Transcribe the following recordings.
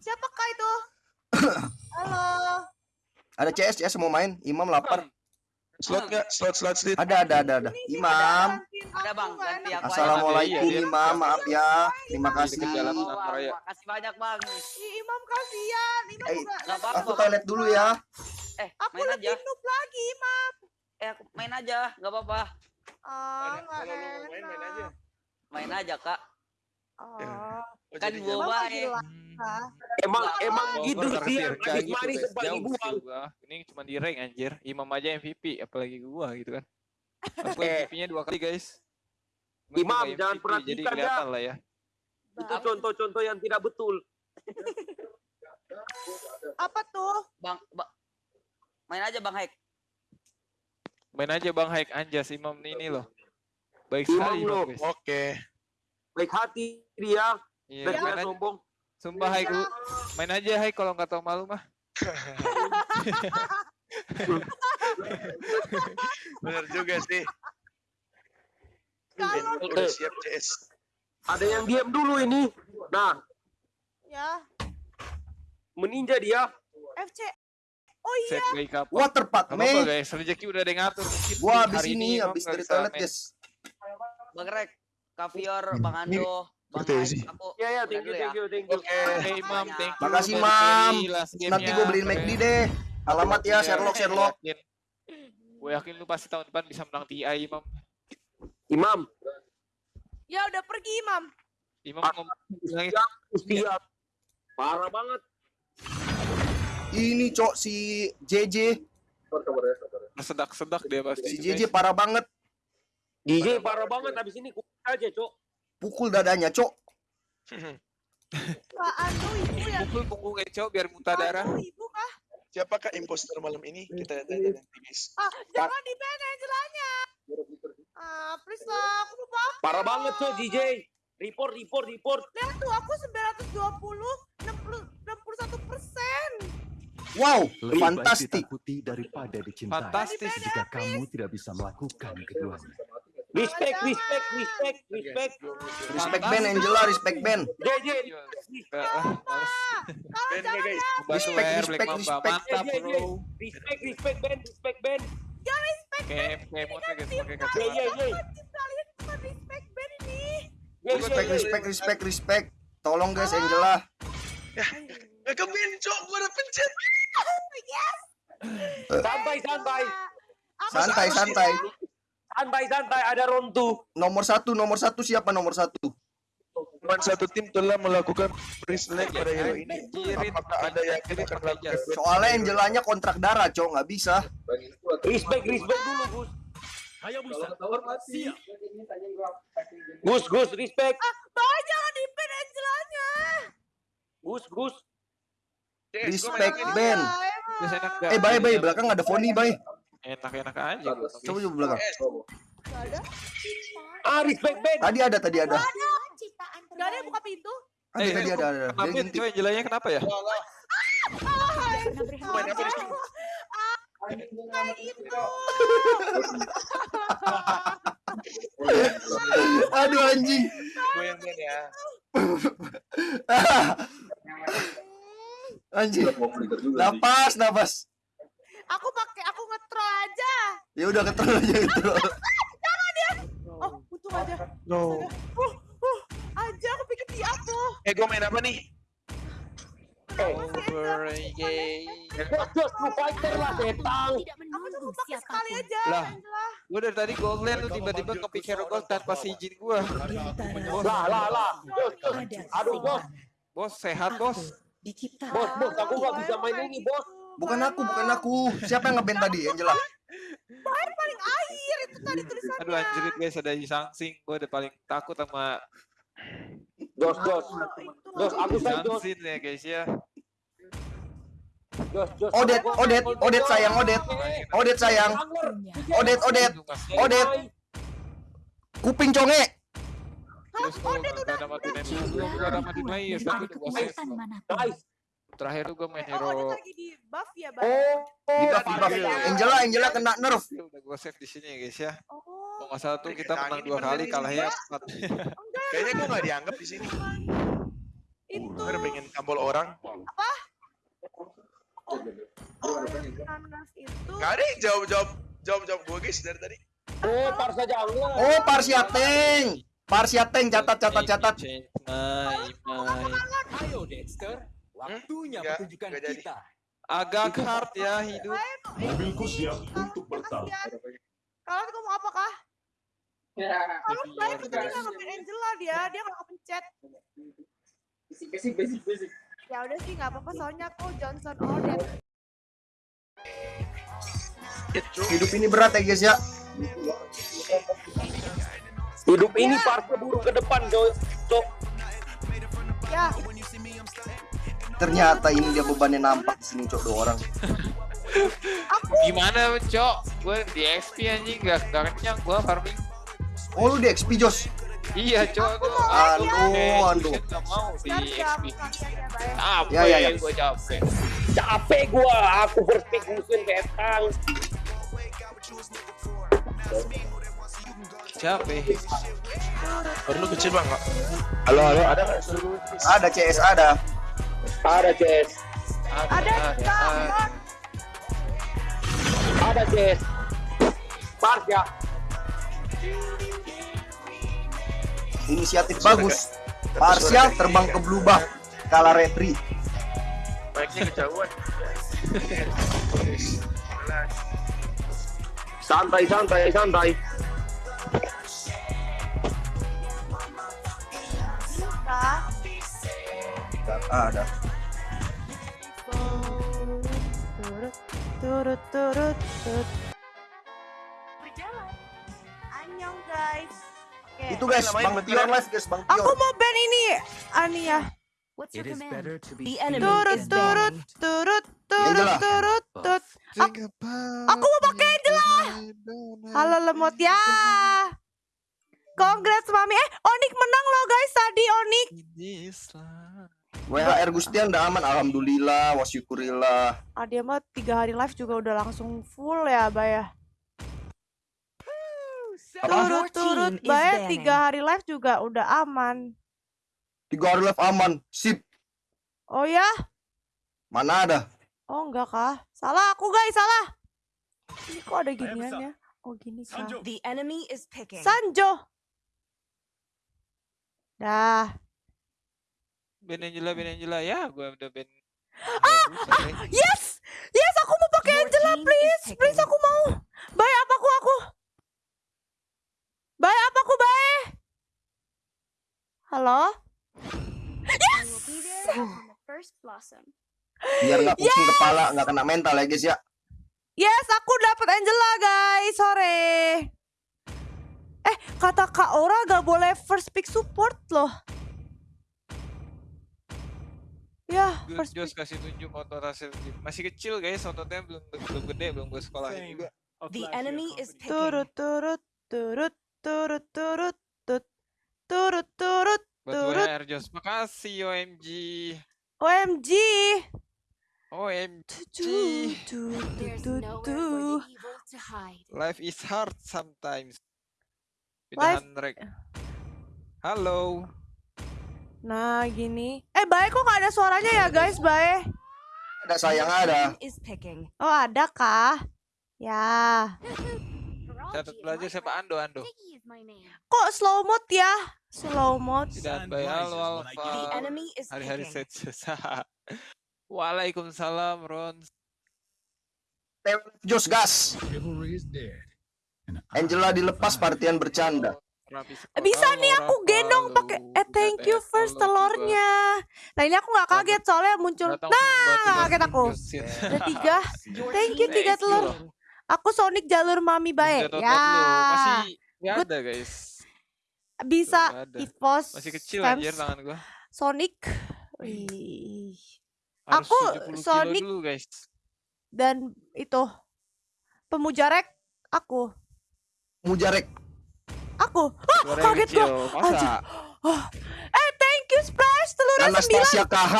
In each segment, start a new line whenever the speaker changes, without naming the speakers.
Siapakah itu? Halo.
Ada CS CS mau main. Imam lapar.
Slot nggak? Slot slot slot.
Ada ada ada ada. Imam.
Ada bang, ganti aku aja.
Assalamualaikum
iya.
Imam. Maaf ya. Terima kasih.
Oh,
Raya.
makasih banyak bang.
Ih, Imam kasihan. Imam
Eh,
apa-apa.
Aku toilet dulu ya.
Eh,
Aku
main aja.
noob lagi, Imam.
Eh, aku main aja, nggak apa-apa.
Ah,
mau main main aja.
Main aja kak.
Oh.
Oh,
Kan gua baik.
lagi lah.
Emang emang
Oh,
gitu
gua
sih manis-manis
guys.
sempat dibuang.
gua. Ini cuma di rank anjir. Imam aja MVP apalagi gua gitu kan. Aku
Eh.
MVP-nya dua kali guys. Cuma
Imam,
gua nggak
jangan
MVP,
perhatikan
Jadi
ya.
kelihatan lah ya.
Itu contoh-contoh yang tidak betul.
Apa tuh?
Bang, ba- main aja bang Haik.
Main aja Bang Haik Anjas Imam ini loh. Baik sekali. Imam, guys. Oke.
Baik hati dia,
Iya,
dan
aja.
sombong.
Sumpah Haik lu. Main aja Haik kalau nggak tahu malu mah.
Bener juga sih.
Kalau
Udah siap CS.
Ada yang diam dulu ini. Nah,
ya
meninja dia.
FC. Oh iya?
Waterpark
Gak apa-apa
me.
guys, rezeki udah ada yang ngatur.
Gua habis
hari
ini habis dari toilet, guys.
Bang Rek, Kavior, Bang Ando, Bang
sih.
Aku
Ya ya,
udah
thank you,
ya.
thank you, thank you.
Oke, hey, Imam, thank you.
Makasih, Mam. Nanti
game-nya.
gue beliin McD deh. Alamat ya
Iya,
Sherlock Sherlock.
Gue yakin lu pasti tahun depan bisa menang TI, Imam.
Imam,
ya udah pergi, Imam.
Imam ngomong
siap. Parah banget.
Ini cok si JJ.
sedak-sedak dia pasti.
Si JJ parah banget.
DJ parah banget habis ini kuat aja, Cok.
Pukul dadanya cok.
Ibu ya.
Pukul punggung Eco biar muntah darah.
Ibu kah?
Siapakah imposter malam ini? Kita tanya nanti guys.
Ah, jangan di ban Angelanya. Ah, please lah, aku mau pakai.
Parah banget, Cok, DJ. Report, report, report.
Lihat tuh, aku 920, 60, 61 persen.
Wow,
Lebih baik
fantastik.
ditakuti daripada dicintai.
Fantastis.
Jika kamu tidak bisa melakukan keduanya.
Respect, respect, respect, respect.
Respect Ben Angela, respect Ben.
JJ.
Ben ya guys.
Respect, respect, respect.
Mantap,
Iya, iya,
bro.
respect, respect, Ben, respect, Ben.
Kayak kayak motor guys, pakai kacamata.
Wajib kalian bukan respect band ini.
Respect, respect, respect, respect. Tolong guys Angela.
Eh ke Ben cok, gua udah pencet.
Santai, santai.
Aku
Santai, santai.
Santai, santai. Ada rontu.
Nomor satu, nomor satu siapa nomor satu?
Teman satu tim telah melakukan pre-select pada hero ini.
Jirit.
Apakah ada yang yakin akan melakukan
Soalnya Angelanya kontrak darah cok, nggak bisa.
Respect, respect dulu, Gus. Gus, Gus, respect.
Bawa jangan di ban Angelanya.
Gus, Gus.
Respect. Ben. Eh, bye bye belakang ada Foni bye.
Enak-enak aja.
Coba coba belakang.
Gak ada.
Ah, respect, Ben.
Tadi ada, tadi ada.
Gak ada yang buka pintu.
Ada,
Eh,
tadi ada, ada.
Kenapa
Dia
coy Angelanya kenapa ya?
Main apa di sini?
Kayak.
Aduh anjing.
Gua yang Ben ya.
Anjing. Napas, napas.
Aku pakai aku ngetrol aja.
Ya udah ketrol aja ketrol.
Oh, untung aja.
No.
Uh, uh, aja aku pikir dia tuh.
Eh gua main apa nih?
Over, yay.
Jos, Jos, lu fighter lah, setang.
Aku cuma pakai sekali aja.
Lah. Gue dari tadi gold lane lu tiba-tiba hero gold tanpa seizin gua.
Lah, lah, lah. Jos, Jos. Aduh, Bos.
Bos sehat bos.
Bos, bos, aku gak bisa main ini, Bos.
Bukan aku, bukan aku. Siapa yang ngeband tadi? Angela.
Air paling akhir itu tadi tulisannya.
Aduh anjrit guys ada Sangsing. Gue udah paling takut sama.
Oh, itu.
Jos, aku sayang.
Sangsing ya guys ya.
Jos, Jos.
Odet, Odet, Odet sayang, Odet. Odet sayang. Odet, Odet. Odet. Kuping conge.
Mati naik dulu, gue ada mati naik, tapi udah.
Nice.
Terakhir tuh gue main
Eh, oh,
hero.
lagi di buff ya, Bang?
Oh,
Di buff, di buff. Angela, Angela kena nerf.
Ya udah gue save di sini ya guys ya.
Oh.
Kalau nggak salah tuh kita menang dua kali, kalahnya empat.
Kayaknya gua nggak dianggap di sini.
Itu
Bener pengen tampol orang.
nanas itu.
Gak ada yang jawab jawab jawab jawab gue guys dari tadi.
Oh, Parsa Jungle.
Oh, Parsiateng. Parsiateng catat catat catat.
Mai.
Ayo Dexter, waktunya
Nggak,
pertunjukan
jadi.
kita.
Agak hard ya hidup.
Mobilku siap untuk bertarung.
Kalian mau apa kah? Kalau saya tuh tadi nggak ngepen Angela dia, dia nggak kepencet.
Basic, basic, basic.
Ya udah sih nggak apa-apa soalnya aku Johnson Odet.
Hidup ini berat ya guys ya.
Hidup ini Parsa burung ke depan. Cok.
Ya,
Ternyata ini dia bebannya nampak di sini cok dua orang.
Gimana, Cok? Gue di XP anjing gak, gak kenyang gua farming.
Oh lu di XP Jos.
Iya, Cok.
Aduh, aduh.
Gak mau di XP. Capek,
Ya, ya, ya.
gue capek.
Capek gua, aku pick musuhin ketang.
Capek.
Perlu kecil bang? Halo halo ada nggak?
Ada CS ada.
Ada, Ces.
Ada Kak,
Ada, Ces. Parsa.
Inisiatif bagus. Parsial terbang ke Blue Buff. Kalah retri.
Baiknya kejauhan.
Santai, santai, santai.
Kak.
Ada.
Turut, turut, turut. Berjalan. Annyeong guys. Oke.
Itu guys, Bang. Tion live guys, Bang
Aku
Tion.
mau ban ini, Ania.
What's your command? The enemy
Turut, turut, turut, turut, turut, turut. Aku mau pakai Angela. Halo lemot ya. Congrats mami. Eh, Onik menang loh guys tadi Onik.
WHR Gustian udah aman, alhamdulillah, wasyukurillah.
Ah dia mah tiga hari live juga udah langsung full ya, Bay ya. Turut, turut,
team is
Bay
banning.
tiga hari live juga udah aman.
Tiga hari live aman, sip.
Oh ya?
Mana ada?
Oh enggak kah? Salah aku guys, salah. Ini kok ada ginian ya? Oh gini kah?
The enemy is picking.
Sanjo. Dah.
Ben Angela, Ben Angela. Ya, gue udah Ben. Ah,
Yes! Yes, aku mau pakai Angela, please. Please, aku mau. Baik, apa aku, aku? Baik, apa aku, baik? Halo?
Biar nggak pusing kepala, nggak kena mental ya guys ya.
Yes, aku dapat Angela, guys. Sore. Eh, kata Kak Ora gak boleh first pick support loh. Ya, first
Jos kasih tunjuk otot hasil tim. Masih kecil guys, ototnya belum belum gede, belum gue sekolahin juga.
The enemy is.
Turut, turut, turut, turut, turut, tut. Turut, turut,
Buat
turut.
WHR Jos. Makasih OMG.
OMG.
OMG. Life is hard sometimes.
Life-
rek. Halo.
Nah, gini. Eh, baik kok gak ada suaranya ya, guys, baik.
Ada sayang ada.
Team is picking.
Oh, ada kah? Ya.
Catat belajar siapa Ando Ando.
Kok slow mode ya? Slow mode.
Tidak bayar halo
The
Alfa. Hari-hari set susah. Waalaikumsalam Ron.
Jos gas. Angela dilepas partian bercanda.
Bisa nih aku gendong pakai eh thank you first telurnya. Nah, ini aku nggak kaget soalnya muncul. Nah, nggak kaget aku. Ada tiga. Thank you tiga telur. Aku Sonic jalur mami baik. Ya.
Masih nggak ada guys.
Bisa. Evos.
Masih kecil anjir tangan gua.
Sonic. Wih. Aku
70 kilo
Sonic-
dulu guys.
Dan itu pemujarek aku.
Mujarek.
Aku. Ah,
yang
kaget
kecil.
gua.
Masa?
Oh. Eh, thank you Splash telurnya sembilan.
Anastasia KH.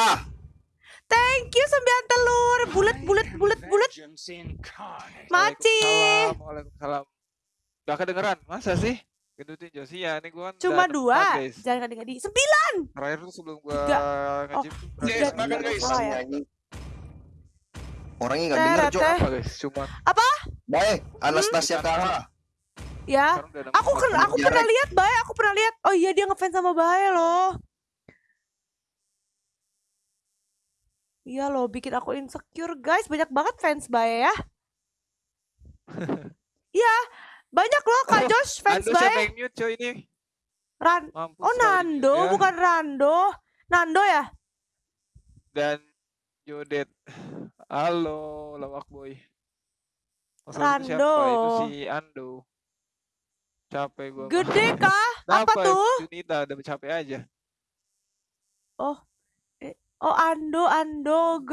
Thank you sembilan telur. Bulat bulat bulat bulat. Maci.
Waalaikumsalam. Gak kedengeran, masa sih? Gendutin Josia, ini gua kan
Cuma dua.
empat, guys.
Jangan ngadi-ngadi. Sembilan.
Terakhir tuh sebelum gua
Tiga.
nge-gym tuh
Guys,
Tiga.
makan guys.
Salah ya?
Orangnya nggak
Teh,
denger,
teh.
apa guys? Cuma
Baik, Anastasia KH.
Ya. Aku ken- aku
Jarek.
pernah lihat Bae, aku pernah lihat. Oh iya dia ngefans sama Bae loh. Iya loh, bikin aku insecure guys. Banyak banget fans Bae ya. Iya, banyak loh Kak
Oh,
Josh fans
Ando siapa
Bae.
yang mute coy ini?
Ran
Mampus
Oh Nando,
ya.
bukan Rando. Nando ya?
Dan Jodet. Halo, lawak boy. Masalah itu siapa?
Rando.
Itu si Ando. Capek gua.
Gede kah? Apa
Kenapa?
tuh?
Junita udah capek aja.
Oh Ando, Andog.